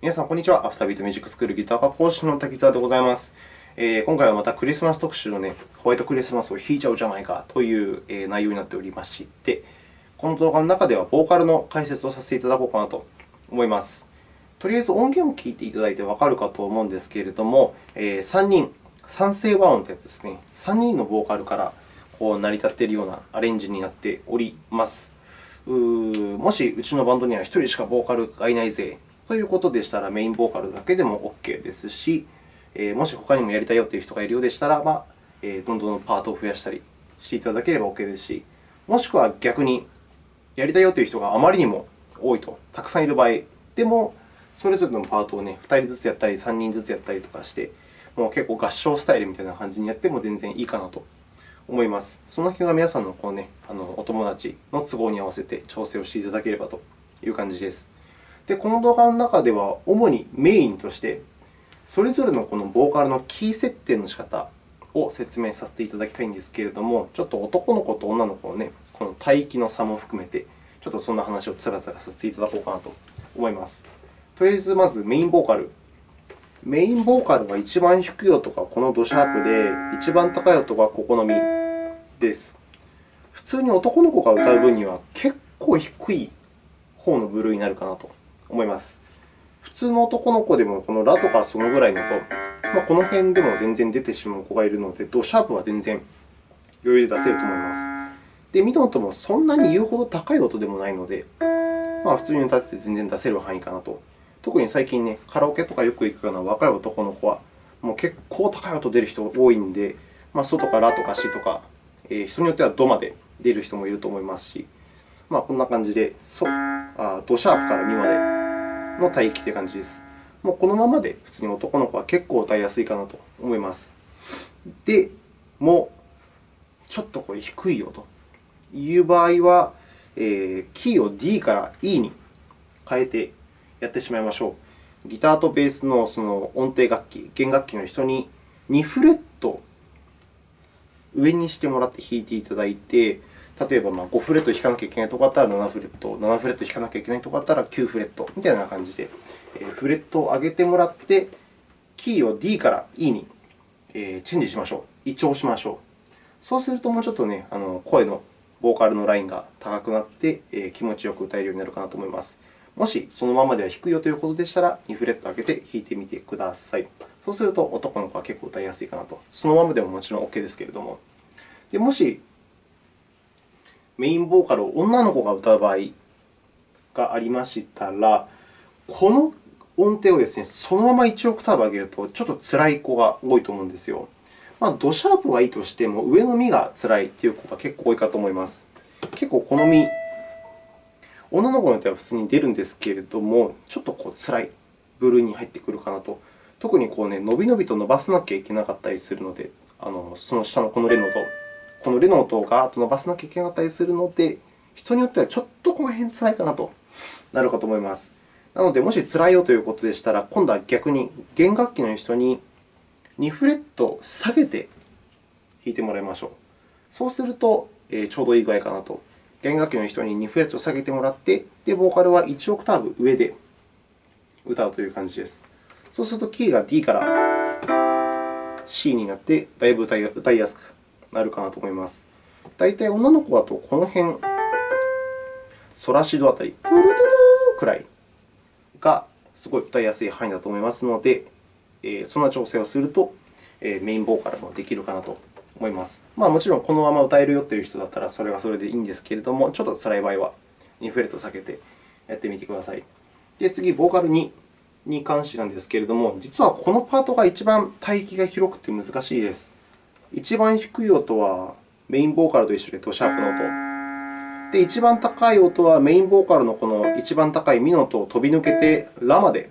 皆さん、こんにちは。アフタービートミュージックスクールギター科講師の滝沢でございます。えー、今回はまたクリスマス特集の、ね、ホワイトクリスマスを弾いちゃうじゃないかという、えー、内容になっておりまして、この動画の中ではボーカルの解説をさせていただこうかなと思います。とりあえず音源を聞いていただいてわかるかと思うんですけれども、えー、3人、三声和音というやつですね。3人のボーカルからこう成り立っているようなアレンジになっております。うもしうちのバンドには1人しかボーカルがいないぜということでしたら、メインボーカルだけでも OK ですし、えもし他にもやりたいよという人がいるようでしたら、まあ、えどんどんパートを増やしたりしていただければ OK ですし、もしくは逆にやりたいよという人があまりにも多いと、たくさんいる場合でも、それぞれのパートを、ね、2人ずつやったり、3人ずつやったりとかして、もう結構合唱スタイルみたいな感じにやっても全然いいかなと思います。その辺は皆さんのこう、ね、あのお友達の都合に合わせて調整をしていただければという感じです。で、この動画の中では、主にメインとして、それぞれのこのボーカルのキー設定の仕方を説明させていただきたいんですけれども、ちょっと男の子と女の子の、ね、この帯域の差も含めて、ちょっとそんな話をつらつらさせていただこうかなと思います。とりあえず、まずメインボーカル。メインボーカルは一番低い音がこのドシャープで、一番高い音がここのミです。普通に男の子が歌う分には結構低い方の部類になるかなと思います。普通の男の子でもこのラとかそのぐらいのと、まあ、この辺でも全然出てしまう子がいるので、ドシャープは全然余裕で出せると思います。で、ミドンともそんなに言うほど高い音でもないので、まあ、普通に歌ってて全然出せる範囲かなと。特に最近ね、カラオケとかよく行くような若い男の子は、もう結構高い音出る人多いので、まあ、ソとかラとかシとか、えー、人によってはドまで出る人もいると思いますし、まあ、こんな感じで、ソ、あドシャープからミまでの帯域という感じです。もうこのままで普通に男の子は結構歌いやすいかなと思います。でも、ちょっとこれ低いよという場合は、えー、キーを D から E に変えてやってしまいましょう。ギターとベースのその音程楽器、弦楽器の人に2フレット上にしてもらって弾いていただいて、例えば5フレット弾かなきゃいけないところだったら7フレット、7フレット弾かなきゃいけないところだったら9フレットみたいな感じで、フレットを上げてもらって、キーを D から E にチェンジしましょう。移調しましょう。そうすると、もうちょっとね、あの声のボーカルのラインが高くなって、気持ちよく歌えるようになるかなと思います。もしそのままでは低いよということでしたら、2フレット上げて弾いてみてください。そうすると、男の子は結構歌いやすいかなと。そのままでももちろん OK ですけれども。でもし、メインボーカルを女の子が歌う場合がありましたら、この音程をですね、そのまま1オクターブ上げると、ちょっと辛い子が多いと思うんですよ。まあ、ドシャープはいいとしても、上のミが辛いという子が結構多いかと思います。結構このミ、女の子によっては普通に出るんですけれども、ちょっとこう辛い部類に入ってくるかなと。特にこう、ね、伸び伸びと伸ばさなきゃいけなかったりするので、あのその下のこのレの音、このレの音をガーッと伸ばさなきゃいけなかったりするので、人によってはちょっとこの辺辛いかなとなるかと思います。なので、もし辛いよということでしたら、今度は逆に弦楽器の人に2フレット下げて弾いてもらいましょう。そうすると、えちょうどいい具合かなと。弦楽器の人に2フレット下げてもらって、で、ボーカルは1オクターブ上で歌うという感じです。そうすると、キーが D から C になって、だいぶ歌いやすくなるかなと思います。大体女の子だとこの辺、ソラシドあたり、トゥルトゥルくらいがすごい歌いやすい範囲だと思いますので、えそんな調整をするとえメインボーカルもできるかなと思います。まあ、もちろんこのまま歌えるよという人だったらそれはそれでいいんですけれども、ちょっと辛い場合は2フレットを避けてやってみてください。で、次、ボーカル2に関してなんですけれども、実はこのパートが一番帯域が広くて難しいです。一番低い音はメインボーカルと一緒でドシャープの音。で、一番高い音はメインボーカルのこの一番高いミの音を飛び抜けてラまで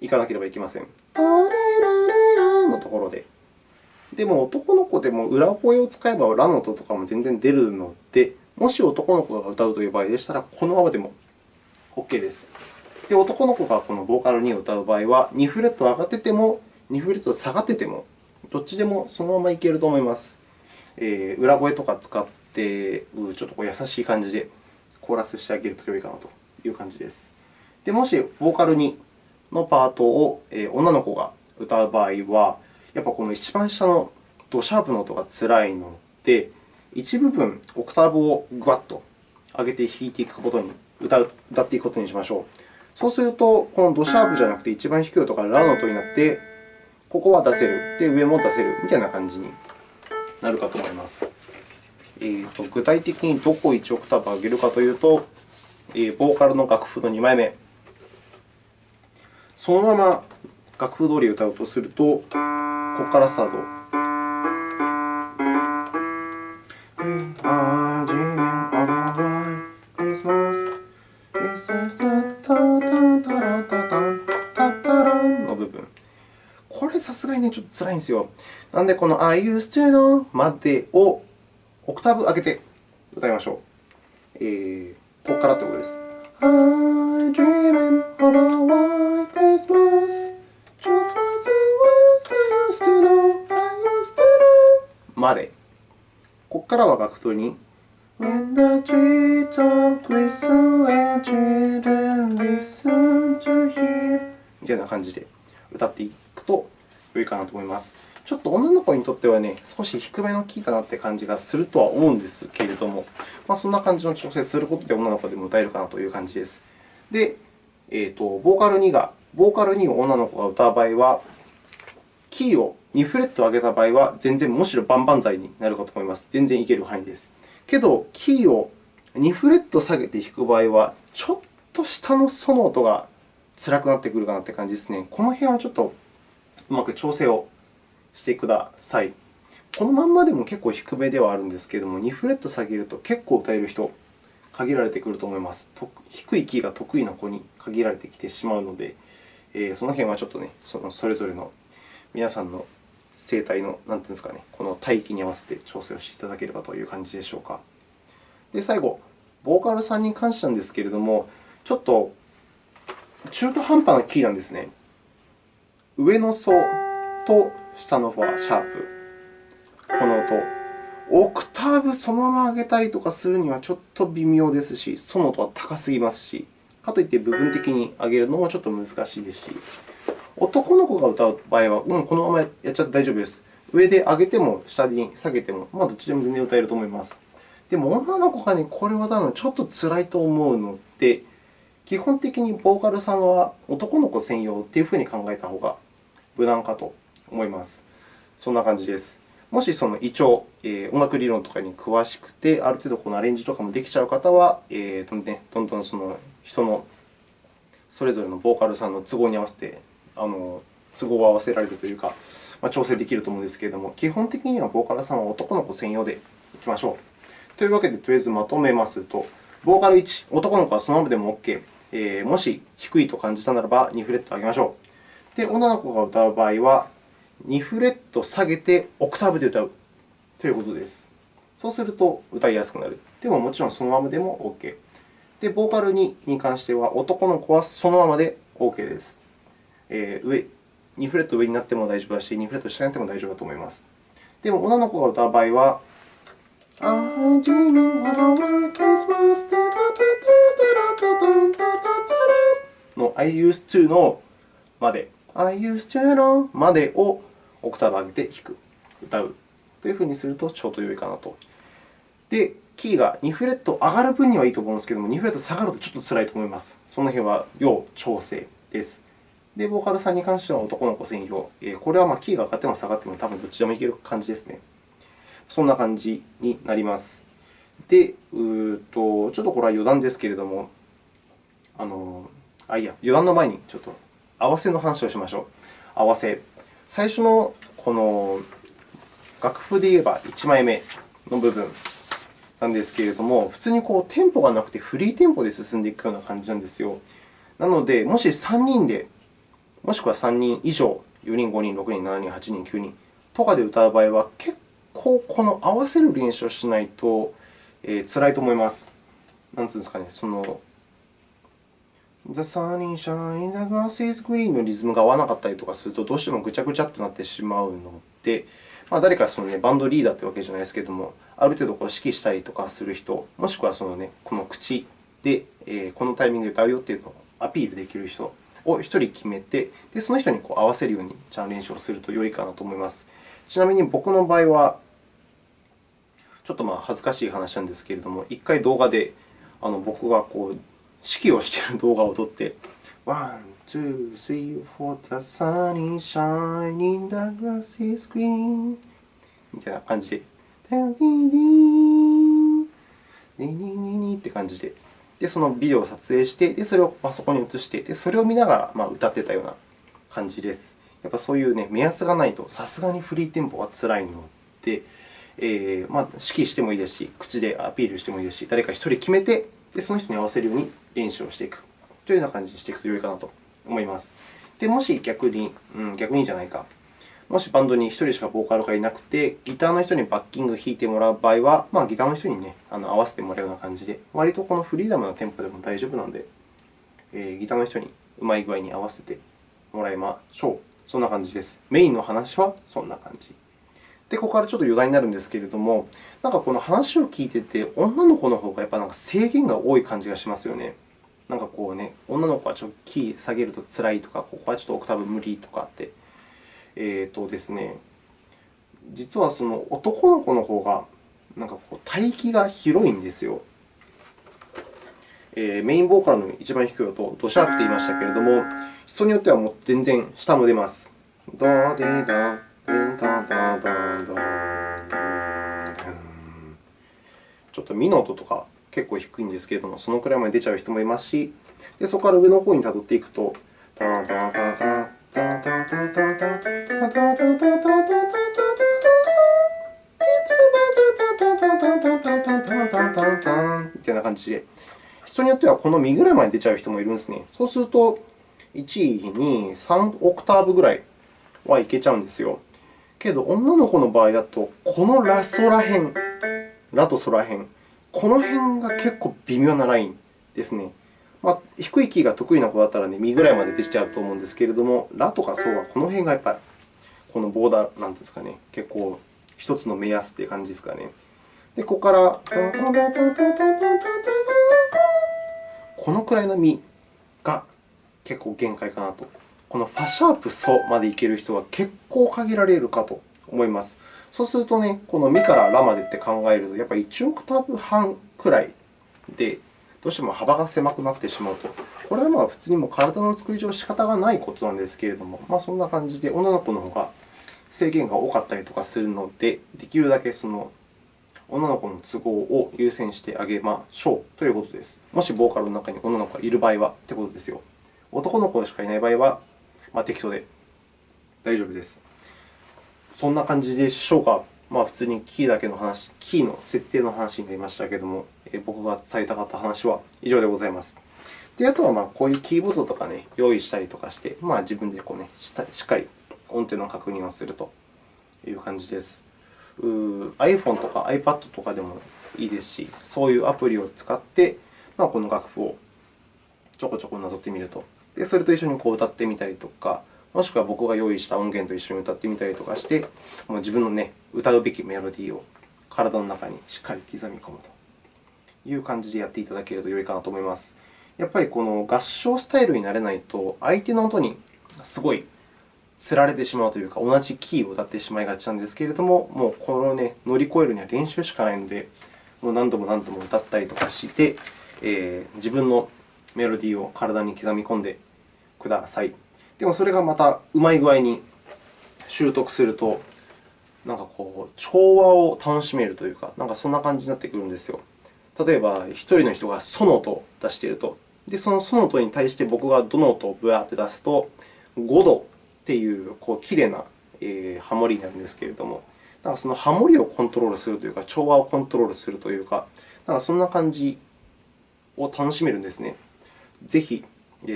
行かなければいけません。タレラレラのところで。でも、男の子でも裏声を使えばラの音とかも全然出るので、もし男の子が歌うという場合でしたら、このままでも OK です。で、男の子がこのボーカル2を歌う場合は、2フレット上がってても、2フレット下がってても、どっちでもそのままいけると思います。えー、裏声とか使って、ちょっとこう優しい感じでコーラスしてあげると良いかなという感じです。でもし、ボーカル2のパートを女の子が歌う場合は、やっぱこの一番下のドシャープの音がつらいので、一部分、オクターブをぐわっと上げて弾いていくことに、歌う歌っていくことにしましょう。そうすると、このドシャープじゃなくて一番低い音がラの音になって、ここは出せる、で上も出せるみたいな感じになるかと思います。えーと、具体的にどこを1オクターブ上げるかというと、えー、ボーカルの楽譜の2枚目。そのまま楽譜通り歌うとすると、ここからスタート。れ、さすがにね、ちょっと辛いんですよ。なので、この I used to know までをオクターブ上げて歌いましょう。えー、ここからということです。I dream of a white Christmas just like the ones I used to know, I used to know まで。ここからは楽譜に When the trees of glisten and children listen to hear みたいな感じで歌っていくと良いかなと思います。ちょっと女の子にとってはね、少し低めのキーかなという感じがするとは思うんですけれども、まあ、そんな感じの調整することで女の子でも歌えるかなという感じです。で、えーと、ボーカル2が、ボーカル2を女の子が歌う場合は、キーを2フレット上げた場合は、全然むしろ万々歳になるかと思います。全然いける範囲です。けど、キーを2フレット下げて弾く場合は、ちょっと下のソの音が辛くなってくるかなという感じですね。この辺はちょっとうまく調整をしてください。このまんまでも結構低めではあるんですけれども、2フレット下げると結構歌える人、限られてくると思います。低いキーが得意な子に限られてきてしまうので、えー、その辺はちょっとね、そのそれぞれの皆さんの声帯のなんていうんですかね、この帯域に合わせて調整をしていただければという感じでしょうか。で、最後、ボーカルさんに関してなんですけれども、ちょっと中途半端なキーなんですね。上のソと下のフォア、シャープ。この音。オクターブそのまま上げたりとかするにはちょっと微妙ですし、ソの音は高すぎますし、かといって部分的に上げるのもちょっと難しいですし、男の子が歌う場合は、うん、このままやっちゃって大丈夫です。上で上げても下に下げても、まあ、どっちでも全然歌えると思います。でも、女の子が、ね、これを歌うのはちょっと辛いと思うので、基本的にボーカルさんは男の子専用というふうに考えた方が無難かと思います。そんな感じです。もしその胃腸、え、音楽理論とかに詳しくて、ある程度このアレンジとかもできちゃう方は、えーとね、どんどんその人のそれぞれのボーカルさんの都合に合わせて、あの都合を合わせられるというか、まあ、調整できると思うんですけれども、基本的にはボーカルさんは男の子専用でいきましょう。というわけで、とりあえずまとめますと、ボーカル1、男の子はそのままでも OK。えー、もし低いと感じたならば、2フレット上げましょう。で、女の子が歌う場合は、2フレット下げてオクターブで歌うということです。そうすると歌いやすくなる。でも、もちろんそのままでも OK。で、ボーカル2に関しては、男の子はそのままで OK です。えー、上2フレット上になっても大丈夫だし、2フレット下になっても大丈夫だと思います。でも、女の子が歌う場合は、I'm dreaming of a white Christmas の I used to のまで I used to know までをオクターブ上げて弾く、歌うというふうにするとちょうど良いかなと。で、キーが2フレット上がる分にはいいと思うんですけども、2フレット下がるとちょっと辛いと思います。その辺は要調整です。で、ボーカルさんに関しては男の子専用。これはまキーが上がっても下がっても多分どっちでもいける感じですね。そんな感じになります。で、うとちょっとこれは余談ですけれども、あのあ、いや、余談の前にちょっと合わせの話をしましょう。合わせ。最初のこの楽譜で言えば1枚目の部分なんですけれども、普通にこうテンポがなくてフリーテンポで進んでいくような感じなんですよ。なので、もし3人で、もしくは3人以上、4人、5人、6人、7人、8人、9人とかで歌う場合は、結構この合わせる練習をしないと、えー、辛いと思います。なんつうんですかね、その The sun is shining, the grass is green のリズムが合わなかったりとかすると、どうしてもぐちゃぐちゃとなってしまうので、まあ、誰かその、ね、バンドリーダーというわけじゃないですけれども、ある程度こう指揮したりとかする人、もしくはその、ね、この口で、えー、このタイミングで歌うよというのをアピールできる人を1人決めて、でその人にこう合わせるようにちゃん練習をすると良いかなと思います。ちなみに僕の場合は、ちょっとまあ恥ずかしい話なんですけれども、1回動画であの僕がこう指揮をしている動画を撮って、One, two, three, four, the sun is shining, the grass is green みたいな感じで、ディディディディディディって感じで、でそのビデオを撮影して、でそれをパソコンに移して、でそれを見ながらまあ歌ってたような感じです。やっぱそういう、ね、目安がないと、さすがにフリーテンポはつらいので、えーまあ、指揮してもいいですし、口でアピールしてもいいですし、誰か1人決めて、でその人に合わせるように練習をしていくというような感じにしていくと良いかなと思います。でもし逆に、うん、逆にじゃないか、もしバンドに1人しかボーカルがいなくて、ギターの人にバッキング弾いてもらう場合は、まあ、ギターの人に、ね、あの合わせてもらうような感じで、割とこのフリーダムなテンポでも大丈夫なので、えー、ギターの人にうまい具合に合わせてもらいましょう。そんな感じです。メインの話はそんな感じ。で、ここからちょっと余談になるんですけれども、なんかこの話を聞いてて、女の子の方がやっぱなんか制限が多い感じがしますよね。なんかこうね、女の子はちょっとキー下げると辛いとか、ここはちょっとオクターブ無理とかって。えーとですね、実はその男の子の方がなんかこう帯域が広いんですよ。えー、メインボーカルの一番低い音、ドシャープと言いましたけれども、人によってはもう全然下も出ます。ドデダちょっとミの音とか結構低いんですけれども、そのくらいまで出ちゃう人もいますし、でそこから上の方にたどっていくと、タタタタタタタタタタみたいな感じで、人によってはこのミぐらいまで出ちゃう人もいるんですね。そうすると、1、2、3オクターブぐらいはいけちゃうんですよ。けど、女の子の場合だと、このラソら辺、ラとソら辺、この辺が結構微妙なラインですね。まあ、低いキーが得意な子だったら、ね、ミぐらいまで出ちゃうと思うんですけれども、ラとかソはこの辺がやっぱり、このボーダー、なんですかね、結構一つの目安という感じですかね。で、ここから、このくらいのミが結構限界かなと。このファシャープソまでいける人は結構限られるかと思います。そうするとね、このミからラまでって考えると、やっぱり1オクターブ半くらいで、どうしても幅が狭くなってしまうと。これはまあ普通にも体の作り上仕方がないことなんですけれども、まあ、そんな感じで女の子の方が制限が多かったりとかするので、できるだけその女の子の都合を優先してあげましょうということです。もしボーカルの中に女の子がいる場合はということですよ。男の子しかいない場合は、まあ、適当で大丈夫です。そんな感じでしょうか。まあ、普通にキーだけの話、キーの設定の話になりましたけれども、僕が伝えたかった話は以上でございます。であとはまあこういうキーボードとか、ね、用意したりとかして、まあ、自分でこう、ね、しっかり音程の確認をするという感じです。iPhone とか iPad とかでもいいですし、そういうアプリを使って、まあ、この楽譜をちょこちょこなぞってみると。でそれと一緒にこう歌ってみたりとか、もしくは僕が用意した音源と一緒に歌ってみたりとかして、もう自分の、ね、歌うべきメロディーを体の中にしっかり刻み込むという感じでやっていただけると良いかなと思います。やっぱりこの合唱スタイルになれないと、相手の音にすごいつられてしまうというか、同じキーを歌ってしまいがちなんですけれども、もうこの、ね、乗り越えるには練習しかないので、もう何度も何度も歌ったりとかして、えー、自分のメロディーを体に刻み込んでください。でもそれがまたうまい具合に習得すると、なんかこう調和を楽しめるというか、なんかそんな感じになってくるんですよ。例えば、1人の人がソの音を出していると。で、そのソの音に対して僕がドの音をブワーって出すと、5度っていうこうきれいな、えー、ハモリになるんですけれども、なんかそのハモリをコントロールするというか、調和をコントロールするというか、なんかそんな感じを楽しめるんですね。ぜひ、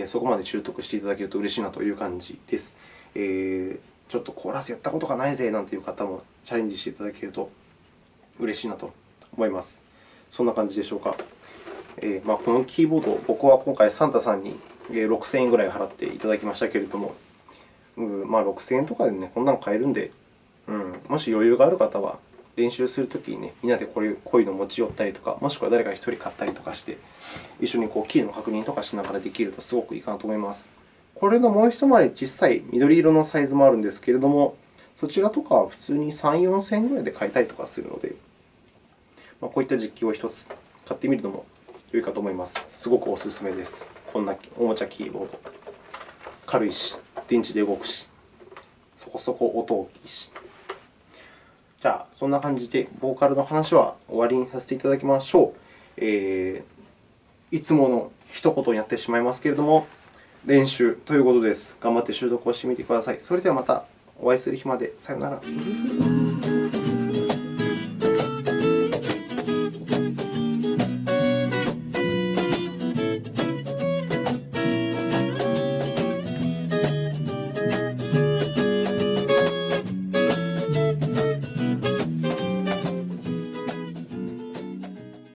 そこまで習得していただけると嬉しいなという感じです。えー、ちょっとコーラスやったことがないぜなんていう方もチャレンジしていただけると嬉しいなと思います。そんな感じでしょうか。えーまあ、このキーボード、僕は今回サンタさんに6000円ぐらい払っていただきましたけれども、うんまあ、6000円とかで、ね、こんなの買えるんで、うん、もし余裕がある方は練習するときに、ね、みんなでこういうの持ち寄ったりとか、もしくは誰か1人買ったりとかして、一緒にこうキーの確認とかしながらできるとすごくいいかなと思います。これのもう一回り小さい緑色のサイズもあるんですけれども、そちらとかは普通に3、4000円ぐらいで買えたりとかするので、まあ、こういった実機を1つ買ってみるのも良いかと思います。すごくお勧めです。こんなおもちゃキーボード。軽いし、電池で動くし、そこそこ音大きいし。じゃあ、そんな感じで、ボーカルの話は終わりにさせていただきましょう。えー、いつもの一言になってしまいますけれども、練習ということです。頑張って習得をしてみてください。それではまたお会いする日まで。さようなら。